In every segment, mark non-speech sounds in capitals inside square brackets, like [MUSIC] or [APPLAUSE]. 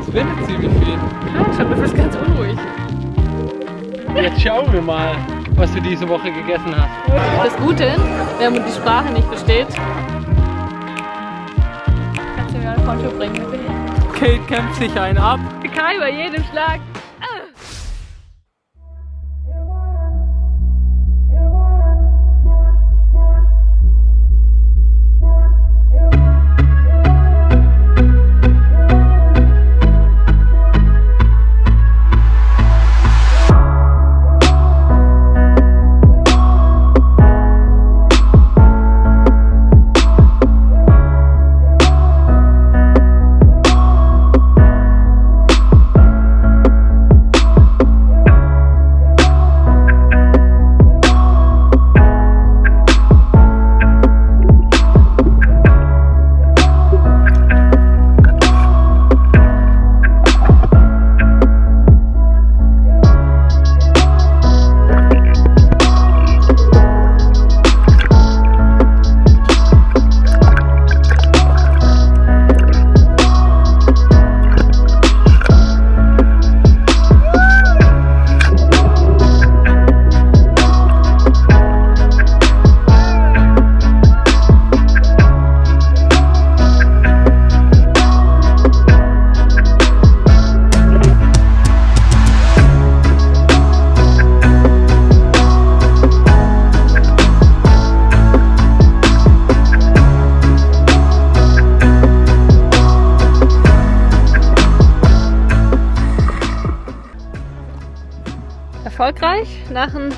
Es windet ziemlich viel. Ja, schon, du bist ganz unruhig. Jetzt schauen wir mal, was du diese Woche gegessen hast. Das Gute, wenn man die Sprache nicht versteht, kannst du mir ein Konto bringen. Kate kämpft sich einen ab. Kai bei jedem Schlag.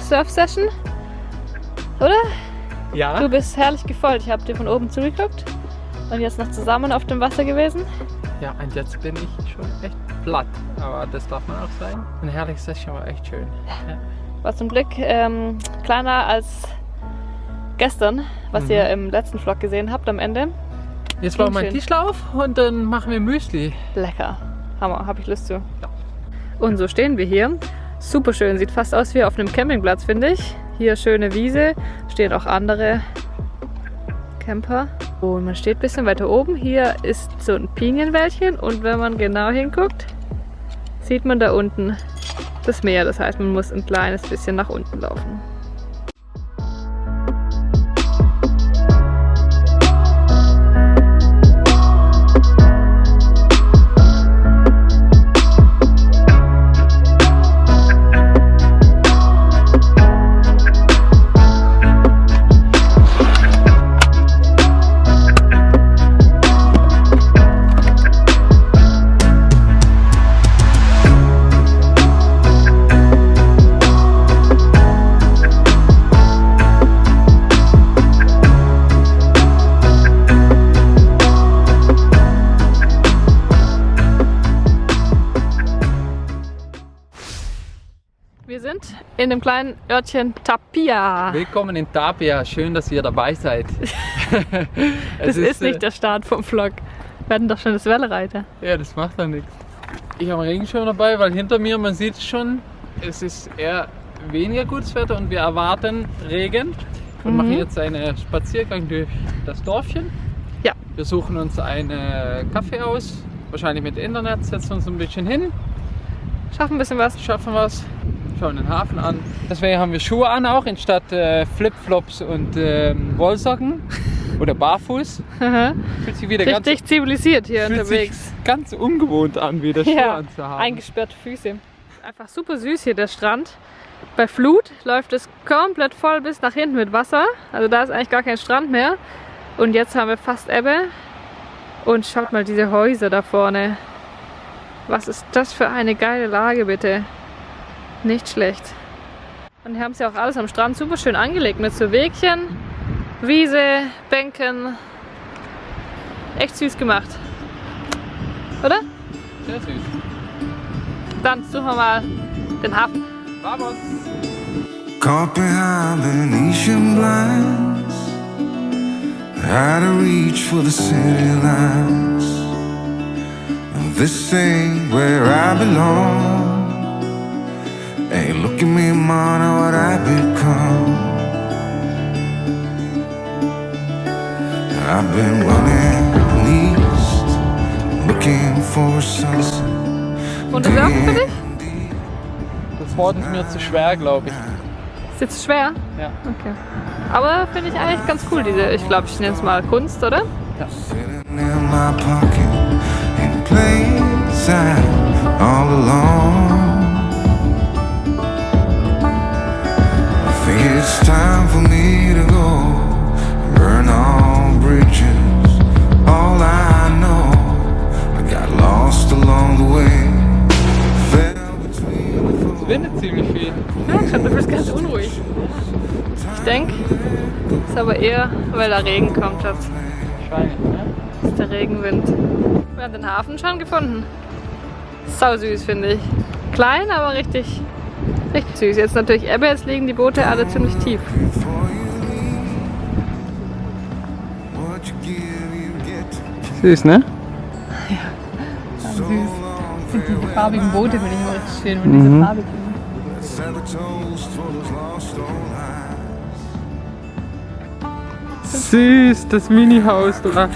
Surf-Session, oder? Ja. Du bist herrlich gefolgt. Ich habe dir von oben zugeguckt und jetzt noch zusammen auf dem Wasser gewesen. Ja, und jetzt bin ich schon echt platt. Aber das darf man auch sein. Ein herrliches Session war echt schön. Ja. War zum Glück ähm, kleiner als gestern, was Mhm. ihr im letzten Vlog gesehen habt am Ende. Jetzt bauen wir einen Tischlauf und dann machen wir Müsli. Lecker. Hammer, habe ich Lust zu. Und so stehen wir hier. Super schön, sieht fast aus wie auf einem Campingplatz, finde ich. Hier schöne Wiese, stehen auch andere Camper. Und man steht ein bisschen weiter oben. Hier ist so ein Pinienwäldchen und wenn man genau hinguckt, sieht man da unten das Meer. Das heißt, man muss ein kleines bisschen nach unten laufen. In dem kleinen Örtchen Tapia. Willkommen in Tapia. Schön, dass ihr dabei seid. [LAUGHS] Das Es ist, nicht äh, der Start vom Vlog. Wir hatten doch schon das Wellereiter. Ja, das macht dann nichts. Ich habe einen Regenschirm dabei, weil hinter mir, man sieht es schon, es ist eher weniger gutes Wetter und wir erwarten Regen. Wir Mhm. machen jetzt einen Spaziergang durch das Dorfchen. Ja. Wir suchen uns einen Kaffee aus, wahrscheinlich mit Internet, setzen uns ein bisschen hin, Schaffen ein bisschen was. schaffen was, schauen den Hafen an. Deswegen haben wir Schuhe an auch, anstatt äh, Flipflops und ähm, Wollsocken [LAUGHS] oder barfuß. Fühlt sich wieder Richtig zivilisiert hier ganz, fühlt unterwegs. sich ganz ungewohnt an, wieder Schuhe Ja, anzuhaben. eingesperrte Füße. Einfach super süß hier der Strand. Bei Flut läuft es komplett voll bis nach hinten mit Wasser. Also da ist eigentlich gar kein Strand mehr. Und jetzt haben wir fast Ebbe. Und schaut mal diese Häuser da vorne. Was ist das für eine geile Lage bitte. Nicht schlecht. Und hier haben sie auch alles am Strand super schön angelegt mit so Wegchen, Wiese, Bänken. Echt süß gemacht. Oder? Sehr süß. Dann suchen wir mal den Hafen. Vamos! Caught behind Venetian blinds. Had to reach for the city lights. This ain't where I belong. Hey, look at me, man, what I become. I've been running east, looking for sunset. Und das Surfen für dich? Das Wort ist mir zu schwer, glaube ich. Ist jetzt schwer? Ja. Okay. Aber finde ich eigentlich ganz cool, diese, ich glaube, ich nenne es mal Kunst, oder? Sitting in my pocket in plain sight all alone. It's time for me to go burn all bridges. All I know, I got lost along the way. Es windet ziemlich viel. Ja, schon, du bist ganz unruhig. Ich denke, es ist aber eher, weil da Regen kommt, Schatz. Wahrscheinlich, ne? Das ist der Regenwind. Wir haben den Hafen schon gefunden. Sau süß, finde ich. Klein, aber richtig, richtig süß. Jetzt natürlich Ebbe, jetzt liegen die Boote alle ziemlich tief. give, you get. Süß, ne? So long, farewell. farbigen Boote finde ich immer richtig schön, wenn Mhm. diese farbigen. Süß, das Mini-Haus da.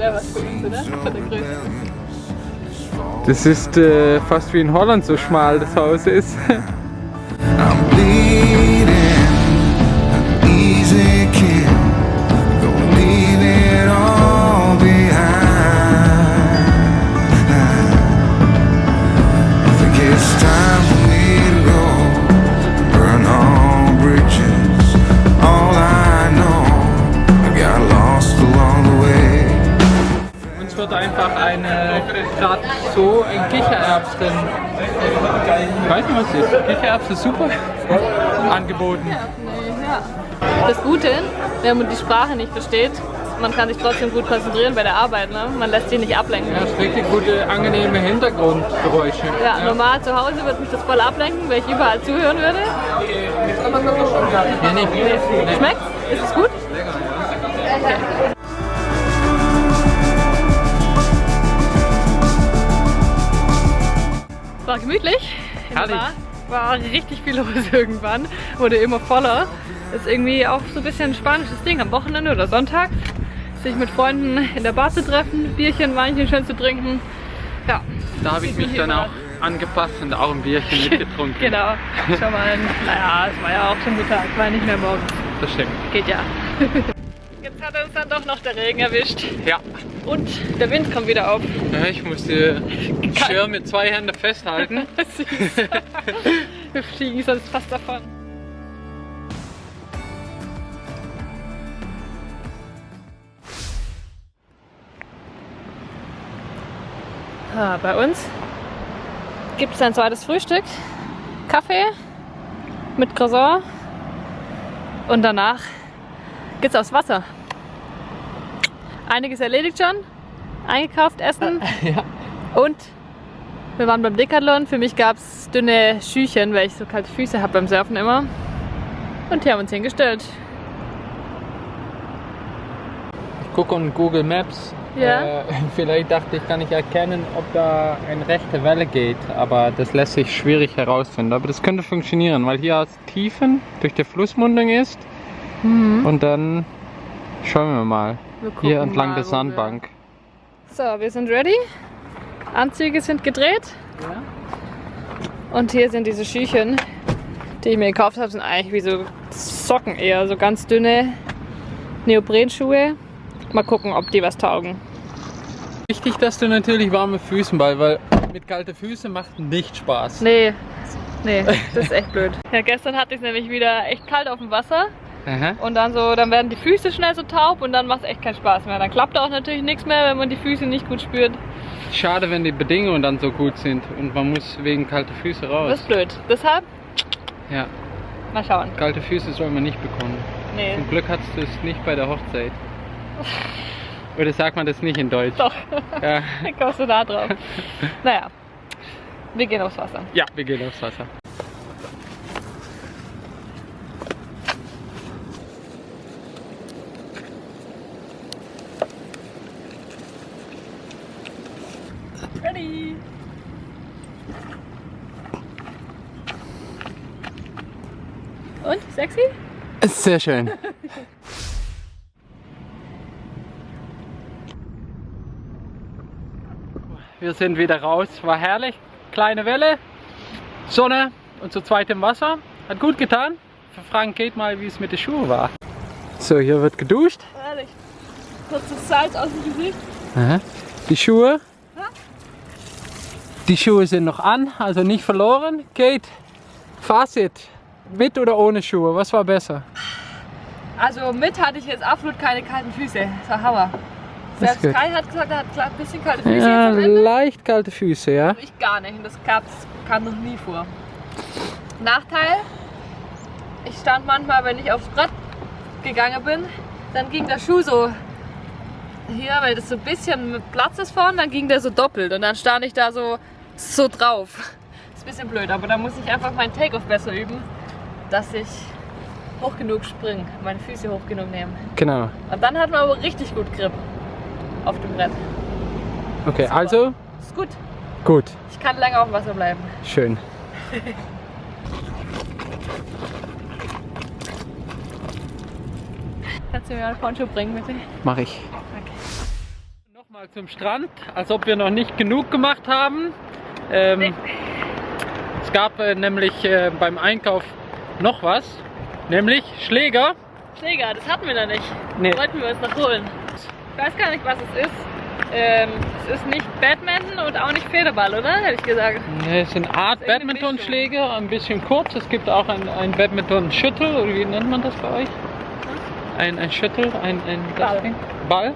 selber für uns, oder? Von der Größe. Das ist äh, fast wie in Holland so schmal das Haus ist. Kichererbsen super angeboten. Das Gute, wenn man die Sprache nicht versteht, man kann sich trotzdem gut konzentrieren bei der Arbeit. Ne? Man lässt sich nicht ablenken. Ja, es ist wirklich gute, angenehme Hintergrundgeräusche. Ja, normal zu Hause würde mich das voll ablenken, weil ich überall zuhören würde. Nee. Nee. Schmeckt's? Ist es gut? War gemütlich. Herrlich. War, war richtig viel los [LAUGHS] irgendwann. Wurde immer voller. Ist irgendwie auch so ein bisschen ein spanisches Ding am Wochenende oder Sonntag. Sich mit Freunden in der Bar zu treffen, Bierchen, Weinchen schön zu trinken. Ja, Da habe ich mich dann auch angepasst und auch ein Bierchen [LAUGHS] mitgetrunken. genau. Schon mal, ein, naja, es war ja auch schon Mittag, war nicht mehr morgens. Das stimmt. Geht ja. [LAUGHS] Jetzt hat uns dann doch noch der Regen erwischt. Ja. Und der Wind kommt wieder auf. ja ich musste [LAUGHS] Schirr mit zwei Händen festhalten. [LAUGHS] [LAUGHS] Wir fliegen sonst fast davon. Ah, bei uns gibt es ein zweites Frühstück. Kaffee mit Croissant. Und danach geht's aufs Wasser. Einiges erledigt schon. Eingekauft, Essen. [LAUGHS] ja. Und wir waren beim Decathlon. Für mich gab es dünne Schüchen, weil ich so kalte Füße habe beim Surfen immer. Und hier haben wir uns hingestellt. Ich gucke on Google Maps. Ja. Äh, [LAUGHS] vielleicht dachte ich, kann ich erkennen, ob da eine rechte Welle geht. Aber das lässt sich schwierig herausfinden. Aber das könnte funktionieren, weil hier als Tiefen durch die Flussmundung ist. Und dann schauen wir mal. Wir Hier entlang mal, der Sandbank. So, wir sind ready. Anzüge sind gedreht. Und hier sind diese Schüchen, die ich mir gekauft habe. Sind eigentlich wie so Socken eher, so ganz dünne Neoprenschuhe. Mal gucken, ob die was taugen. Wichtig, dass du natürlich warme Füßen bei, weil mit kalten Füßen macht nicht Spaß. Nee, nee, das ist echt blöd. Ja, gestern hatte ich es nämlich wieder echt kalt auf dem Wasser. Aha. Und dann so, dann werden die Füße schnell so taub und dann macht es echt keinen Spaß mehr. Dann klappt auch natürlich nichts mehr, wenn man die Füße nicht gut spürt. Schade, wenn die Bedingungen dann so gut sind und man muss wegen kalter Füße Das raus. ist blöd. Deshalb, Ja, mal schauen. kalte Füße soll man nicht bekommen. Nee, Zum Glück hattest du es nicht bei der Hochzeit. Oder sagt man das nicht in Deutsch? doch, [LAUGHS] Ja, dann kommst du da drauf. [LAUGHS] Naja, wir gehen aufs Wasser. ja wir gehen aufs Wasser. Sehr schön. Wir sind wieder raus, war herrlich. Kleine Welle, Sonne und zu zweit im Wasser. Hat gut getan. Für Frank geht mal, wie es mit den Schuhen war. So, hier wird geduscht. Herrlich. Kurzes Salz aus dem Gesicht. Die Schuhe. Die Schuhe sind noch an, also nicht verloren. Kate, Fazit. Mit oder ohne Schuhe, was war besser? Also mit hatte ich jetzt absolut keine kalten Füße. Das war Hammer. Selbst. Kai hat gesagt, er hat ein bisschen kalte Füße Ja, leicht kalte Füße, ja. Ich gar nicht. Und das gab's, kam noch nie vor. Nachteil, ich stand manchmal, wenn ich aufs Brett gegangen bin, dann ging der Schuh so hier, weil das so ein bisschen mit Platz ist vorne, dann ging der so doppelt und dann stand ich da so, so drauf. Ist ein bisschen blöd, aber da muss ich einfach meinen Take-Off besser üben, dass ich hoch genug springe, meine Füße hoch genug nehmen. Genau. Und dann hat man aber richtig gut Grip auf dem Brett. Okay, also Ist gut. gut. Ich kann länger auf dem Wasser bleiben. Schön. [LAUGHS] Kannst du mir mal ein Poncho bringen, bitte? Mach ich. Nochmal zum Strand, als ob wir noch nicht genug gemacht haben. Ähm, Nee. Es gab äh, nämlich äh, beim Einkauf noch was, nämlich Schläger. Schläger, das hatten wir da nicht. Nee. Wollten wir uns noch holen. Ich weiß gar nicht, was es ist. Ähm, es ist nicht Badminton und auch nicht Federball, oder? Hätte ich gesagt. Nee, Es sind Art Badmintonschläger, ein bisschen kurz. Es gibt auch ein, ein Badminton-Schüttel, oder wie nennt man das bei euch? Ein, ein Schüttel, ein, ein Ball. Ball.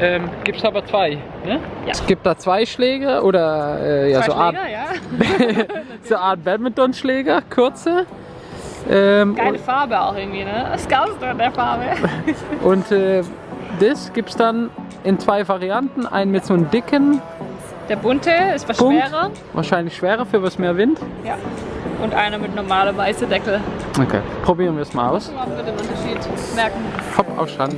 Ähm, gibt es aber zwei. Ne? Ja. Es gibt da zwei Schläger oder äh, ja, Zwei so Art, Schläger, ja. [LAUGHS] so Art Badmintonschläger, kurze. Ähm, Geile Farbe auch irgendwie, ne? Das Geilste an der Farbe. [LAUGHS] und äh, das gibt es dann in zwei Varianten. Einen mit so einem dicken, Der bunte ist was Punkt. schwerer. wahrscheinlich schwerer für was mehr Wind. Ja. Und einer mit normaler weiße Deckel. Okay, probieren wir es mal aus. Ob wir den Unterschied merken. Hopp auf Strand.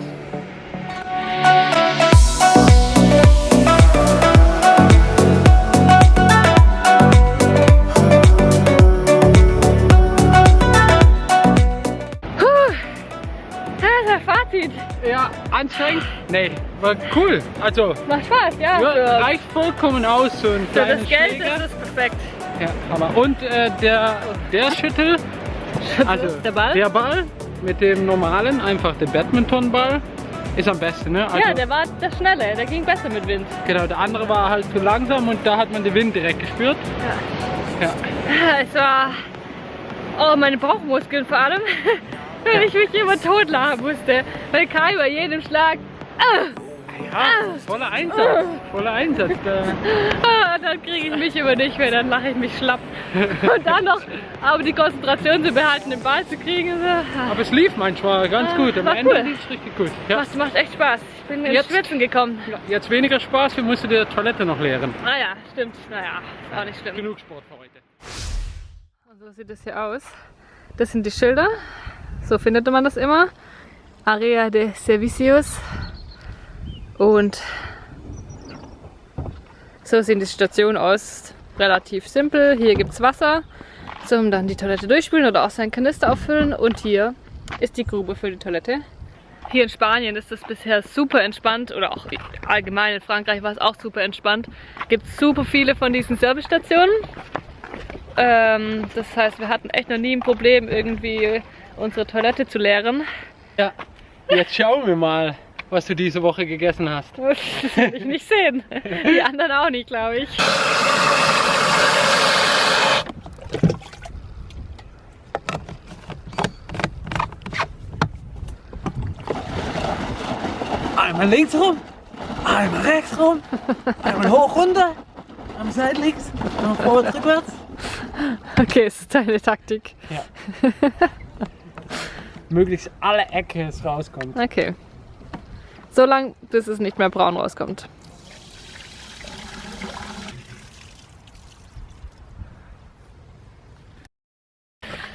Nee, war cool. Also, Macht Spaß, ja. ja, reicht vollkommen aus, so ein für das Geld Schläger. ist es perfekt. Ja, Hammer. Und äh, der, der Schüttel, also Der Ball? der Ball mit dem normalen, einfach der Badmintonball, ist am besten. Ne? Also, ja, der war der schnelle, der ging besser mit Wind. Genau, der andere war halt zu langsam und da hat man den Wind direkt gespürt. Ja. Es war. Oh, meine Bauchmuskeln vor allem. [LAUGHS] Wenn ich mich immer totlachen musste. Weil Kai bei jedem Schlag. Ja, voller Einsatz, voller Einsatz. Da. ah, dann kriege ich mich immer nicht mehr, dann lache ich mich schlapp. Und dann noch aber die Konzentration zu behalten, den Ball zu kriegen. Aber es lief manchmal ganz Ah, gut. Am war Ende cool. lief es richtig gut. Ja. Das macht echt Spaß. Ich bin ins Jetzt- Schwitzen gekommen. Ja, Jetzt weniger Spaß, wir mussten die Toilette noch leeren. Ah ja, stimmt. Naja, ist auch nicht schlimm. Genug Sport für heute. Und so sieht es hier aus. Das sind die Schilder. So findet man das immer. Area de Servicios. Und so sehen die Stationen aus. Relativ simpel. Hier gibt es Wasser zum dann die Toilette durchspülen oder auch seinen Kanister auffüllen. Und hier ist die Grube für die Toilette. Hier in Spanien ist es bisher super entspannt oder auch allgemein in Frankreich war es auch super entspannt. Gibt super viele von diesen Servicestationen. Ähm, das heißt, wir hatten echt noch nie ein Problem, irgendwie unsere Toilette zu leeren. Ja, jetzt schauen wir mal, was du diese Woche gegessen hast. [LAUGHS] Das will ich nicht sehen. Die anderen auch nicht, glaube ich. Einmal links rum, einmal rechts rum, einmal hoch runter, einmal seitlinks, einmal vorwärts, rückwärts. Okay, es ist deine Taktik. Möglichst alle Ecke es rauskommt. Okay. So lang, bis es nicht mehr braun rauskommt.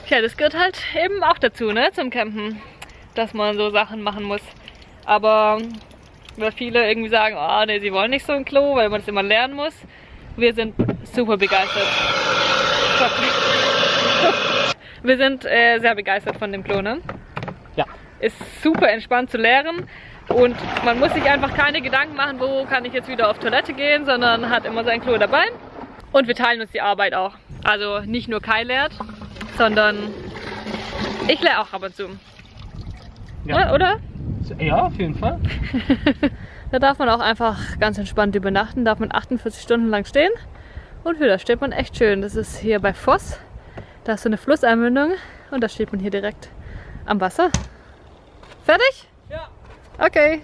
Ja, das gehört halt eben auch dazu, ne, zum Campen, dass man so Sachen machen muss. Aber weil viele irgendwie sagen, oh ne, sie wollen nicht so ein Klo, weil man es immer lernen muss. Wir sind super begeistert. Wir sind äh, sehr begeistert von dem Klo, ne? Ja. Ist super entspannt zu leeren Und man muss sich einfach keine Gedanken machen, wo kann ich jetzt wieder auf Toilette gehen, sondern hat immer sein Klo dabei. Und wir teilen uns die Arbeit auch. Also nicht nur Kai lehrt, sondern ich lehre auch ab und zu. Ja. Oder? Ja, auf jeden Fall. [LAUGHS] Da darf man auch einfach ganz entspannt übernachten, darf man 48 Stunden lang stehen. Und für das steht man echt schön. Das ist hier bei Voss. Da ist so eine Flusseinmündung und da steht man hier direkt am Wasser. Fertig? Okay.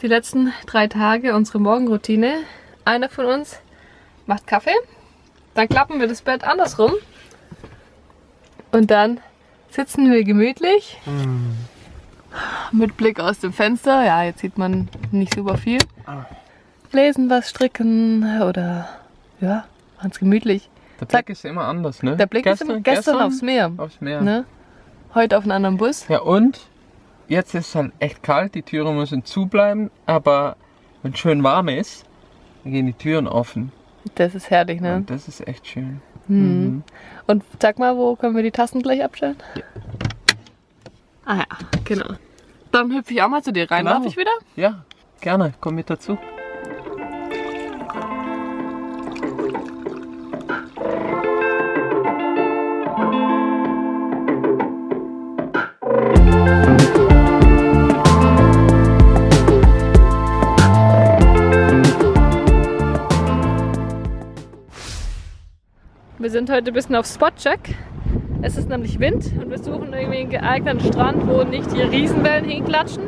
Die letzten drei Tage unsere Morgenroutine. Einer von uns macht Kaffee, dann klappen wir das Bett andersrum und dann sitzen wir gemütlich mit Blick aus dem Fenster. Ja, jetzt sieht man nicht super viel. Ah. Lesen was, stricken oder ja, ganz gemütlich. Der Blick ist immer anders, ne? Der Blick ist immer gestern, aufs Meer. Aufs Meer. Ne? Heute auf einen anderen Bus. Ja, und jetzt ist es halt echt kalt, die Türen müssen zubleiben, aber wenn es schön warm ist, dann gehen die Türen offen. Das ist herrlich, ne? Und das ist echt schön. Mhm. Und sag mal, wo können wir die Tassen gleich abstellen? Ah ja, genau. Dann hüpfe ich auch mal zu dir rein. Genau. Darf ich wieder? Ja, gerne, komm mit dazu. Wir sind heute ein bisschen auf Spotcheck. Es ist nämlich Wind und wir suchen irgendwie einen geeigneten Strand, wo nicht die Riesenwellen hinklatschen,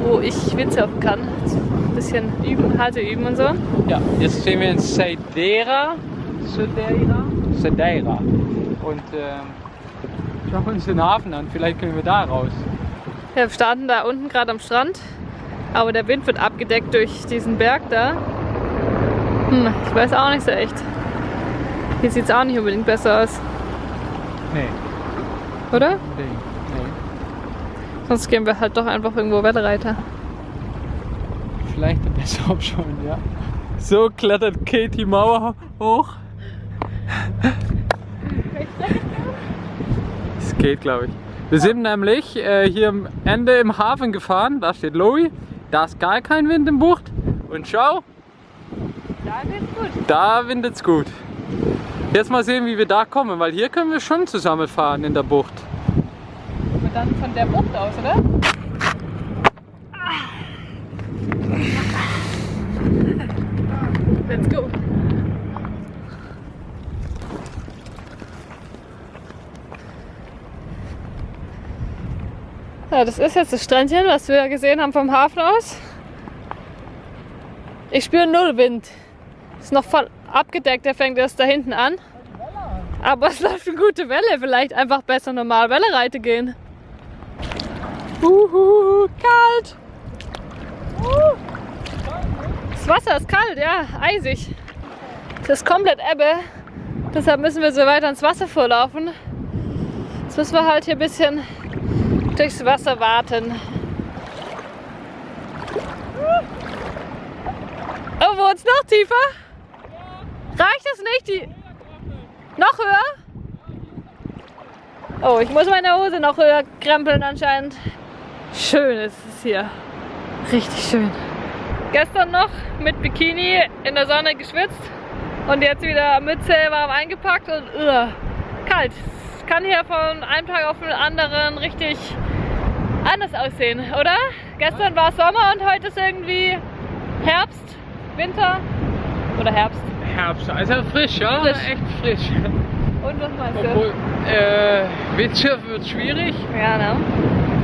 wo ich Windsurfen kann. Ein bisschen üben, Halte üben und so. Ja, jetzt stehen wir in Sedeira. Sedeira? Sedeira. Und ähm, schauen uns den Hafen an, vielleicht können wir da raus. Wir starten da unten gerade am Strand, aber der Wind wird abgedeckt durch diesen Berg da. Hm, ich weiß auch nicht so echt. Hier sieht es auch nicht unbedingt besser aus, Nee, oder? nee, nee. Sonst gehen wir halt doch einfach irgendwo Wetterreiter. Vielleicht eine bessere [LAUGHS] Option, ja. So klettert Kate die Mauer hoch. Es geht, glaube ich. Wir sind nämlich äh, hier am Ende im Hafen gefahren. Da steht Lowy. Da ist gar kein Wind im Bucht. Und schau, Da wird's gut. da windet's gut. Jetzt mal sehen, wie wir da kommen, weil hier können wir schon zusammen fahren in der Bucht. Und dann von der Bucht aus, oder? Let's go. Ja, das ist jetzt das Strandchen, was wir gesehen haben vom Hafen aus. Ich spüre null Wind. Ist noch voll abgedeckt, der fängt erst da hinten an. Aber es läuft eine gute Welle. Vielleicht einfach besser normal Welle reite gehen. Uhu, kalt. Das Wasser ist kalt, ja, eisig. Es ist komplett Ebbe. Deshalb müssen wir so weiter ins Wasser vorlaufen. Jetzt müssen wir halt hier ein bisschen durchs Wasser warten. Oh, wo es noch tiefer? Reicht es nicht? Die noch höher? Oh, ich muss meine Hose noch höher krempeln anscheinend. Schön ist es hier. Richtig schön. Gestern noch mit Bikini in der Sonne geschwitzt und jetzt wieder Mütze warm eingepackt und uh, kalt. Es kann hier von einem Tag auf den anderen richtig anders aussehen, oder? Gestern war Sommer und heute ist irgendwie Herbst, Winter oder Herbst. Herbst, also frisch, ja? Frisch. Echt frisch. Und was meinst du? Obwohl, äh, Windsurfen wird schwierig, Ja, ne?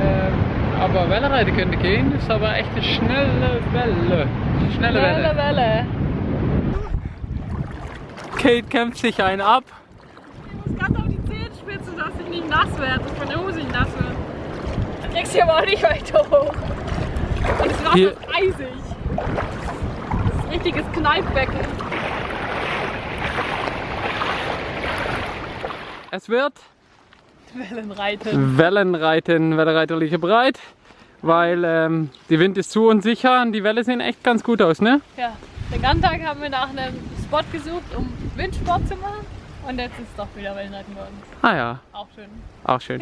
äh, aber Wellenreiten könnte gehen, ist aber echt eine schnelle Welle. Schnelle Welle, Welle. Welle. Kate kämpft sich einen ab. Ich muss ganz auf die Zehenspitze, dass ich nicht nass werde, dass meine Hose nicht nass wird. Dann kriegst du aber auch nicht weiter hoch. Und das Wasser ist eisig. Das ist ein richtiges Kneippbecken. Es wird Wellenreiten. Wellenreiten, Wellenreiterliche Breit. weil ähm, die Wind ist zu unsicher und die Welle sehen echt ganz gut aus, ne? Ja, den ganzen Tag haben wir nach einem Spot gesucht, um Windsport zu machen. Und jetzt ist doch wieder Wellenreiten geworden. Ah ja, Auch schön. auch schön.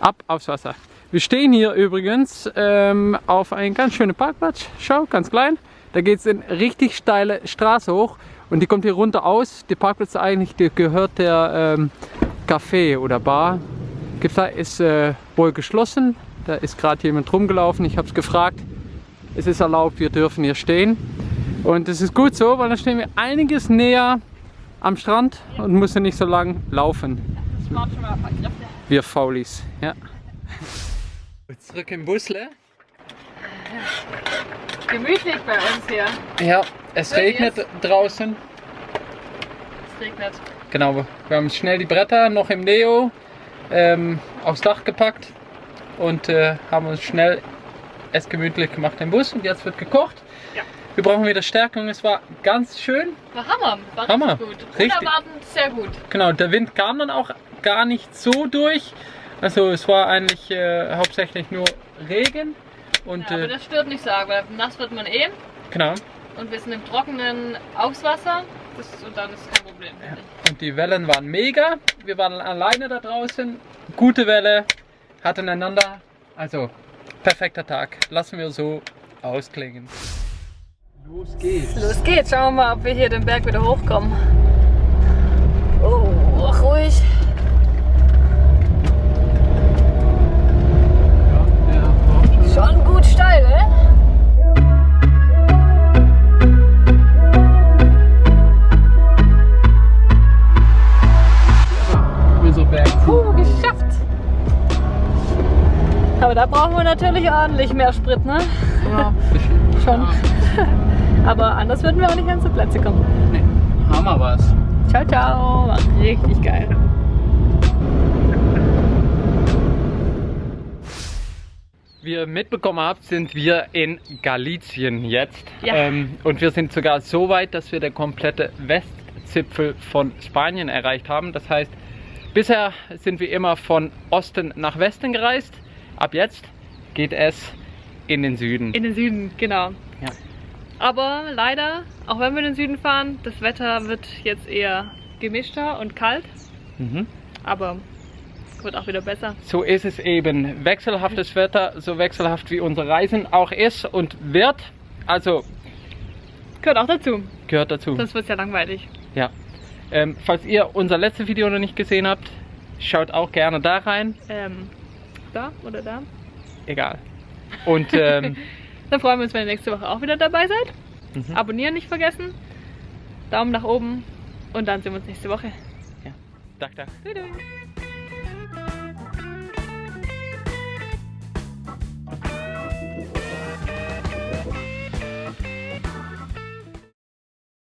Ab aufs Wasser. Wir stehen hier übrigens ähm, auf einem ganz schönen Parkplatz. Schau, ganz klein. Da geht es in richtig steile Straße hoch und die kommt hier runter aus. Der Parkplatz eigentlich der gehört der ähm, Café oder Bar. Gibt's da ist äh, wohl geschlossen. Da ist gerade jemand rumgelaufen. Ich habe es gefragt. Es ist erlaubt, wir dürfen hier stehen. Und das ist gut so, weil dann stehen wir einiges näher am Strand und müssen nicht so lang laufen. Wir Faulis, ja. Zurück im Busle. Gemütlich bei uns hier. Ja, es regnet draußen. Es regnet. Genau, wir haben schnell die Bretter noch im Neo ähm, aufs Dach gepackt und äh, haben uns schnell es gemütlich gemacht im Bus und jetzt wird gekocht. Ja. Wir brauchen wieder Stärkung, es war ganz schön. War Hammer. War Hammer. richtig gut. Richtig. Unerwartend sehr gut. Genau, der Wind kam dann auch gar nicht so durch. Also es war eigentlich äh, hauptsächlich nur Regen und Ja, aber äh, das stört nicht so arg, weil nass wird man eh. genau. Und wir sind im Trockenen aufs Wasser. Das, und dann ist kein Problem. ich. Und die Wellen waren mega. Wir waren alleine da draußen. Gute Welle, hatten einander. Also, perfekter Tag. Lassen wir so ausklingen. Los geht's. Los geht's. Schauen wir mal, ob wir hier den Berg wieder hochkommen. Oh, ruhig. Schon gut steil, ne? Puh, geschafft. Aber da brauchen wir natürlich ordentlich mehr Sprit, ne? Ja, [LAUGHS] Schon. [LAUGHS] Aber anders würden wir auch nicht an unsere Plätze kommen. nee. Hammer was. Ciao, ciao. War richtig geil. Wie ihr mitbekommen habt, sind wir in Galizien jetzt. Ja. Ähm, und wir sind sogar so weit, dass wir der komplette Westzipfel von Spanien erreicht haben. Das heißt, bisher sind wir immer von Osten nach Westen gereist. Ab jetzt geht es in den Süden. In den Süden, genau. Ja. Aber leider, auch wenn wir in den Süden fahren, das Wetter wird jetzt eher gemischter und kalt. Mhm. Aber wird auch wieder besser. So ist es eben. Wechselhaftes Wetter, so wechselhaft wie unsere Reisen auch ist und wird. Also Gehört auch dazu. gehört dazu. Sonst wird es ja langweilig. Ja. Ähm, falls ihr unser letztes Video noch nicht gesehen habt, schaut auch gerne da rein. Ähm, da oder da? Egal. Und ähm, [LAUGHS] Dann freuen wir uns, wenn ihr nächste Woche auch wieder dabei seid. Mhm. Abonnieren nicht vergessen. Daumen nach oben. Und dann sehen wir uns nächste Woche. Dag, dag. Tschüss.